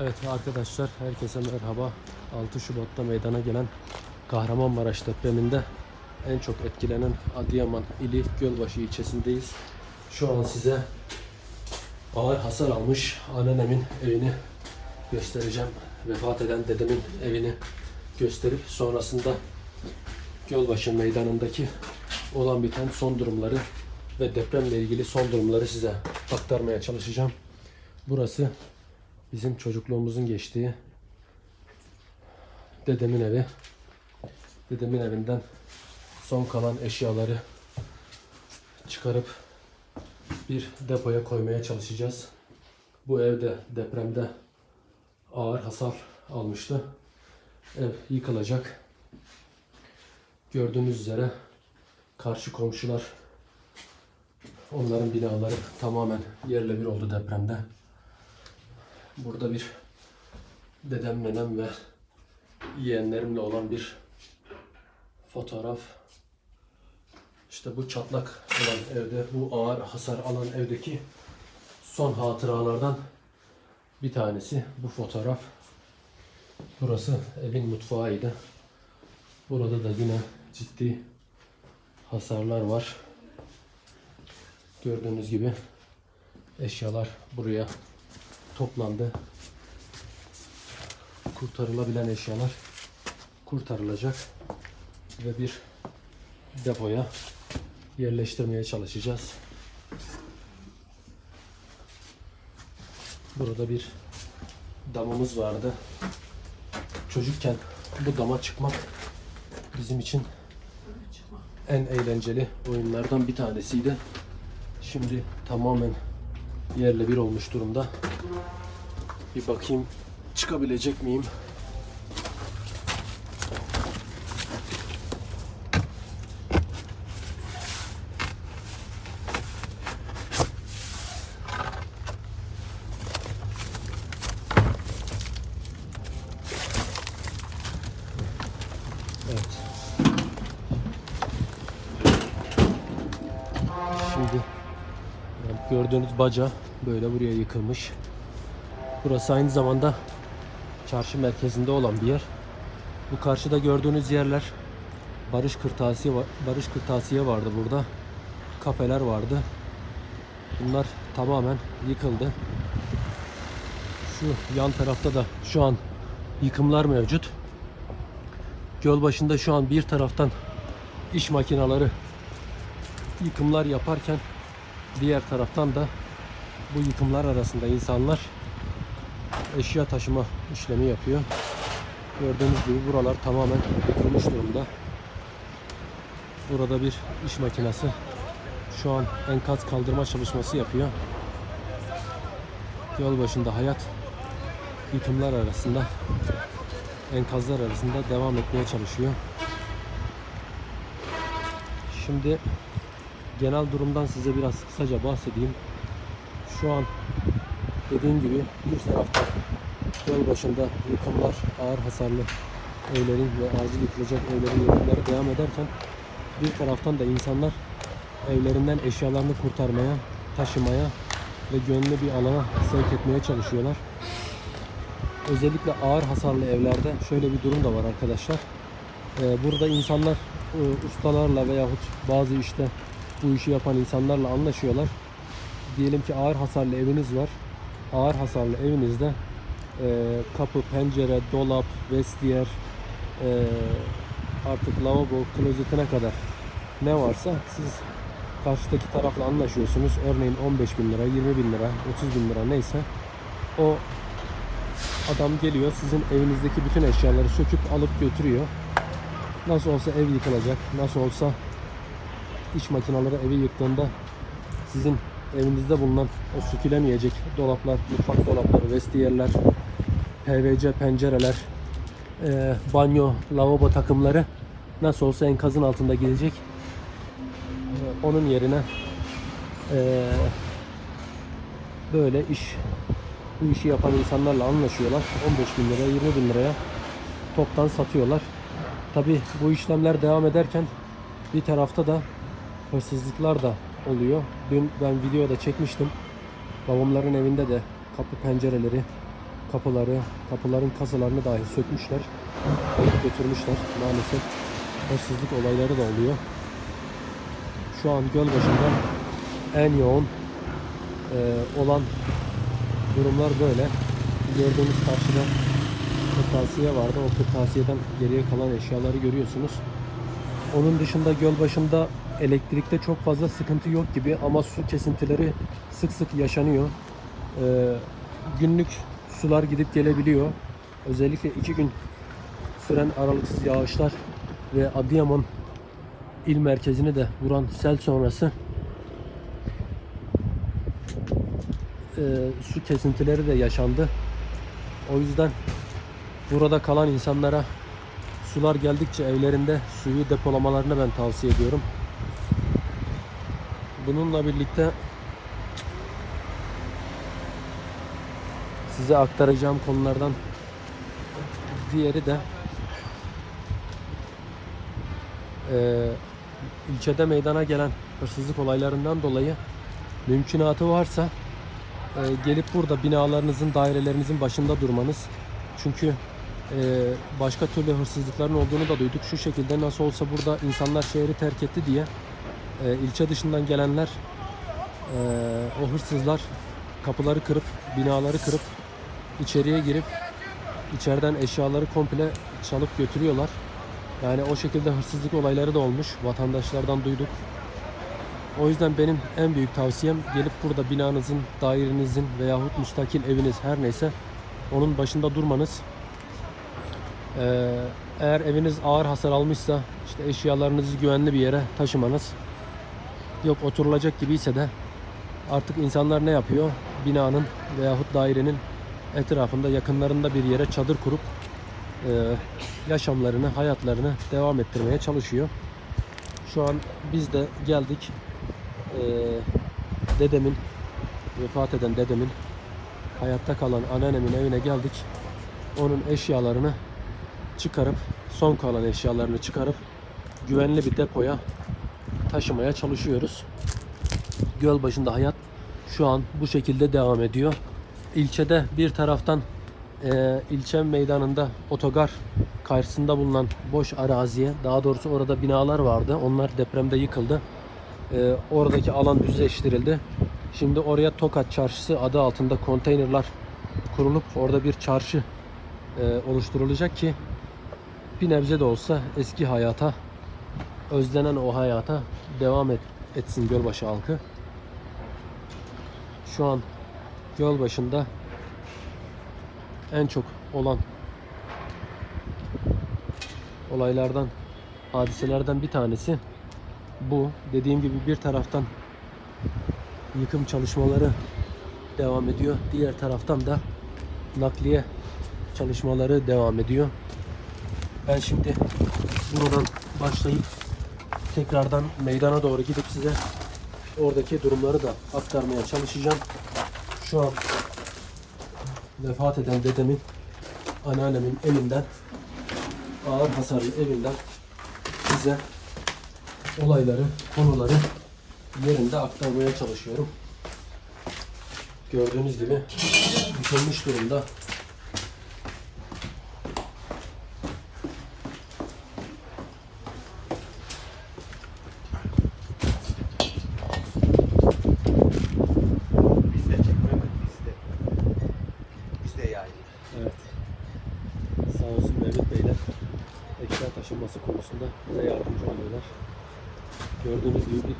Evet arkadaşlar herkese merhaba. 6 Şubat'ta meydana gelen Kahramanmaraş depreminde en çok etkilenen Adıyaman ili Gölbaşı ilçesindeyiz. Şu an size ağır hasar almış anneannemin evini göstereceğim. Vefat eden dedemin evini gösterip sonrasında Gölbaşı meydanındaki olan biten son durumları ve depremle ilgili son durumları size aktarmaya çalışacağım. Burası bizim çocukluğumuzun geçtiği dedemin evi. Dedemin evinden son kalan eşyaları çıkarıp bir depoya koymaya çalışacağız. Bu evde depremde ağır hasar almıştı. Ev yıkılacak. Gördüğünüz üzere karşı komşular onların binaları tamamen yerle bir oldu depremde. Burada bir dedem, nenem ve yeğenlerimle olan bir fotoğraf. İşte bu çatlak olan evde, bu ağır hasar alan evdeki son hatıralardan bir tanesi bu fotoğraf. Burası evin mutfağıydı. Burada da yine ciddi hasarlar var. Gördüğünüz gibi eşyalar buraya toplandı. Kurtarılabilen eşyalar kurtarılacak ve bir depoya yerleştirmeye çalışacağız. Burada bir damımız vardı. Çocukken bu dama çıkmak bizim için en eğlenceli oyunlardan bir tanesiydi. Şimdi tamamen yerle bir olmuş durumda. Bir bakayım çıkabilecek miyim? Evet. Şimdi gördüğünüz baca böyle buraya yıkılmış. Burası aynı zamanda çarşı merkezinde olan bir yer. Bu karşıda gördüğünüz yerler Barış Kırtasiye. Barış Kırtasiye vardı burada. Kafeler vardı. Bunlar tamamen yıkıldı. Şu yan tarafta da şu an yıkımlar mevcut. Göl başında şu an bir taraftan iş makineleri yıkımlar yaparken diğer taraftan da bu yıkımlar arasında insanlar eşya taşıma işlemi yapıyor. Gördüğünüz gibi buralar tamamen yıkılmış durumda. Burada bir iş makinesi şu an enkaz kaldırma çalışması yapıyor. Yol başında hayat yıkımlar arasında enkazlar arasında devam etmeye çalışıyor. Şimdi genel durumdan size biraz kısaca bahsedeyim. Şu an dediğim gibi bir tarafta yol başında yıkımlar, ağır hasarlı evlerin ve acil yıkılacak evlerin yıkımları devam ederken bir taraftan da insanlar evlerinden eşyalarını kurtarmaya, taşımaya ve güvenli bir alana sevk etmeye çalışıyorlar. Özellikle ağır hasarlı evlerde şöyle bir durum da var arkadaşlar. Ee, burada insanlar e, ustalarla veyahut bazı işte bu işi yapan insanlarla anlaşıyorlar. Diyelim ki ağır hasarlı eviniz var. Ağır hasarlı evinizde e, kapı, pencere, dolap, vestiyer, e, artık lavabo, klozetine kadar ne varsa siz karşıdaki tarafla anlaşıyorsunuz. Örneğin 15 bin lira, 20 bin lira, 30 bin lira neyse o adam geliyor sizin evinizdeki bütün eşyaları söküp alıp götürüyor. Nasıl olsa ev yıkılacak, nasıl olsa iş makineleri evi yıktığında sizin evinizde bulunan o sökülemeyecek dolaplar, mutfak dolapları, vestiyerler, PVC pencereler, e, banyo, lavabo takımları nasıl olsa enkazın altında gidecek. E, onun yerine e, böyle iş bu işi yapan insanlarla anlaşıyorlar. 15 bin liraya, 20 bin liraya toptan satıyorlar. Tabi bu işlemler devam ederken bir tarafta da hırsızlıklar da oluyor. Dün ben videoda çekmiştim. Babamların evinde de kapı pencereleri, kapıları, kapıların kasalarını dahi sökmüşler. Alıp götürmüşler. Maalesef hırsızlık olayları da oluyor. Şu an Gölbaşı'nda en yoğun e, olan durumlar böyle. Gördüğünüz karşıda kırtasiye vardı. O kırtasiyeden geriye kalan eşyaları görüyorsunuz. Onun dışında Gölbaşı'nda elektrikte çok fazla sıkıntı yok gibi ama su kesintileri sık sık yaşanıyor. Ee, günlük sular gidip gelebiliyor. Özellikle iki gün süren aralıksız yağışlar ve Adıyaman il merkezini de vuran sel sonrası e, su kesintileri de yaşandı. O yüzden burada kalan insanlara sular geldikçe evlerinde suyu depolamalarını ben tavsiye ediyorum. Bununla birlikte size aktaracağım konulardan diğeri de eee, ilçede meydana gelen hırsızlık olaylarından dolayı mümkünatı varsa e, gelip burada binalarınızın, dairelerinizin başında durmanız. Çünkü e, başka türlü hırsızlıkların olduğunu da duyduk. Şu şekilde nasıl olsa burada insanlar şehri terk etti diye e, ilçe dışından gelenler e, o hırsızlar kapıları kırıp, binaları kırıp içeriye girip içeriden eşyaları komple çalıp götürüyorlar. Yani o şekilde hırsızlık olayları da olmuş. Vatandaşlardan duyduk. O yüzden benim en büyük tavsiyem gelip burada binanızın, dairenizin veyahut müstakil eviniz her neyse onun başında durmanız. Ee, eğer eviniz ağır hasar almışsa işte eşyalarınızı güvenli bir yere taşımanız. Yok oturulacak gibiyse de artık insanlar ne yapıyor? Binanın veyahut dairenin etrafında yakınlarında bir yere çadır kurup e, yaşamlarını, hayatlarını devam ettirmeye çalışıyor. Şu an biz de geldik. Ee, dedemin, vefat eden dedemin, hayatta kalan anneannemin evine geldik. Onun eşyalarını çıkarıp, son kalan eşyalarını çıkarıp güvenli bir depoya taşımaya çalışıyoruz. Göl başında hayat şu an bu şekilde devam ediyor. İlçede bir taraftan e, ilçe meydanında otogar karşısında bulunan boş araziye, daha doğrusu orada binalar vardı. Onlar depremde yıkıldı. E, oradaki alan düzleştirildi. Şimdi oraya Tokat Çarşısı adı altında konteynerlar kurulup orada bir çarşı e, oluşturulacak ki bir nebze de olsa eski hayata, özlenen o hayata devam et, etsin Gölbaşı halkı. Şu an Gölbaşı'nda en çok olan olaylardan, hadiselerden bir tanesi bu. Dediğim gibi bir taraftan yıkım çalışmaları devam ediyor. Diğer taraftan da nakliye çalışmaları devam ediyor. Ben şimdi buradan başlayıp tekrardan meydana doğru gidip size oradaki durumları da aktarmaya çalışacağım. Şu an vefat eden dedemin anneannemin evinden ağır hasarlı evinden size olayları, konuları yerinde aktarmaya çalışıyorum. Gördüğünüz gibi yıkılmış durumda.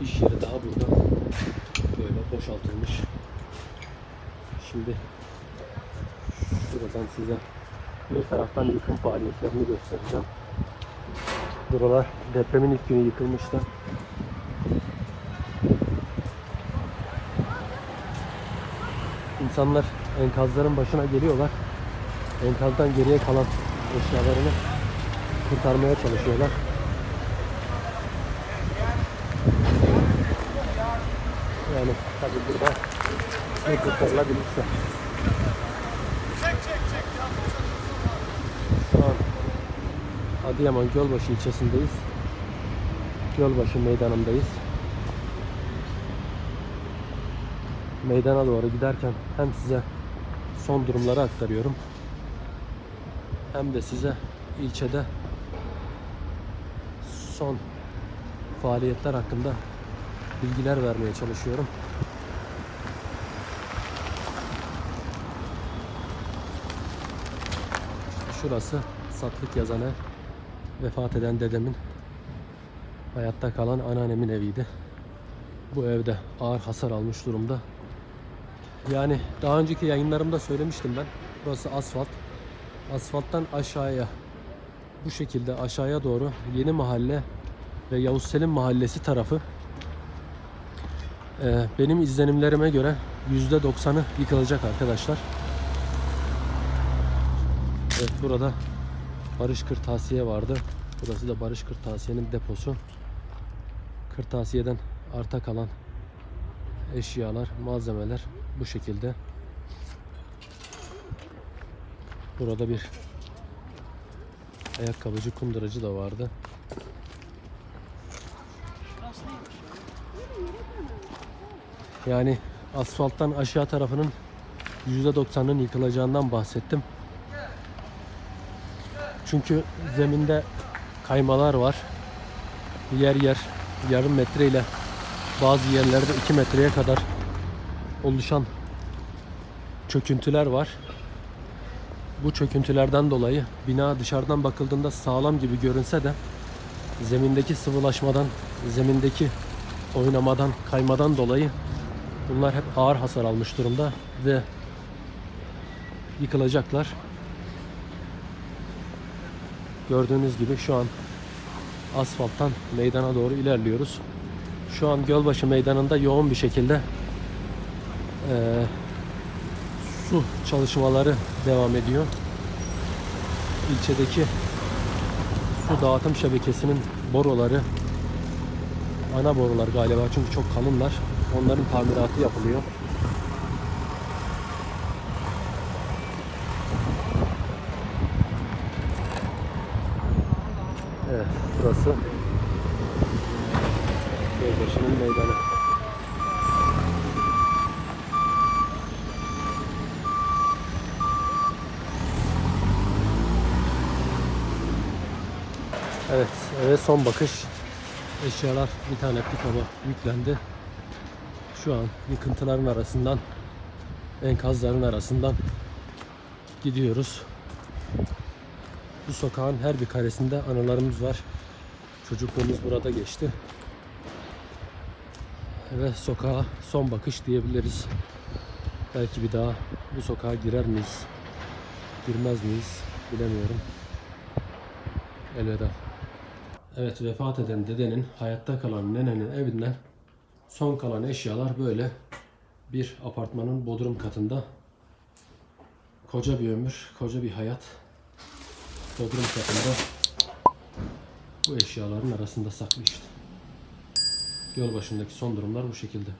Bir iş yeri daha burada. Böyle boşaltılmış. Şimdi şuradan size bir taraftan yıkım faaliyetlerini göstereceğim. Buralar depremin ilk günü yıkılmıştı. İnsanlar enkazların başına geliyorlar. Enkazdan geriye kalan eşyalarını kurtarmaya çalışıyorlar. Yani tabii burada ne kurtarılabilirse. Şu an Adıyaman Gölbaşı ilçesindeyiz. Gölbaşı meydanındayız. Meydana doğru giderken hem size son durumları aktarıyorum. Hem de size ilçede son faaliyetler hakkında bilgiler vermeye çalışıyorum. Şurası Satlık Yazanı vefat eden dedemin hayatta kalan anneannemin eviydi. Bu evde ağır hasar almış durumda. Yani daha önceki yayınlarımda söylemiştim ben. Burası asfalt. Asfalttan aşağıya bu şekilde aşağıya doğru Yeni Mahalle ve Yavuz Selim Mahallesi tarafı benim izlenimlerime göre %90'ı yıkılacak arkadaşlar. Evet burada Barış Kırtasiye vardı. Burası da Barış Kırtasiye'nin deposu. Kırtasiye'den arta kalan eşyalar, malzemeler bu şekilde. Burada bir ayakkabıcı kunduracı da vardı. Yani asfalttan aşağı tarafının %90'ının yıkılacağından bahsettim. Çünkü zeminde kaymalar var. Yer yer yarım metre ile bazı yerlerde 2 metreye kadar oluşan çöküntüler var. Bu çöküntülerden dolayı bina dışarıdan bakıldığında sağlam gibi görünse de zemindeki sıvılaşmadan, zemindeki oynamadan, kaymadan dolayı bunlar hep ağır hasar almış durumda ve yıkılacaklar. Gördüğünüz gibi şu an asfalttan meydana doğru ilerliyoruz. Şu an Gölbaşı Meydanı'nda yoğun bir şekilde eee, su çalışmaları devam ediyor. İlçedeki su dağıtım şebekesinin boruları ana borular galiba çünkü çok kalınlar. Onların tamiratı yapılıyor. Evet, burası Gölbaşı'nın meydanı. Evet, eve son bakış. Eşyalar bir tane pikaba yüklendi. Şu an yıkıntıların arasından, enkazların arasından gidiyoruz. Bu sokağın her bir karesinde anılarımız var. Çocukluğumuz burada geçti. Ve sokağa son bakış diyebiliriz. Belki bir daha bu sokağa girer miyiz? Girmez miyiz? Bilemiyorum. Elveda. Evet vefat eden dedenin hayatta kalan nenenin evinden son kalan eşyalar böyle bir apartmanın bodrum katında koca bir ömür, koca bir hayat bodrum katında bu eşyaların arasında saklı işte. Yol başındaki son durumlar bu şekilde.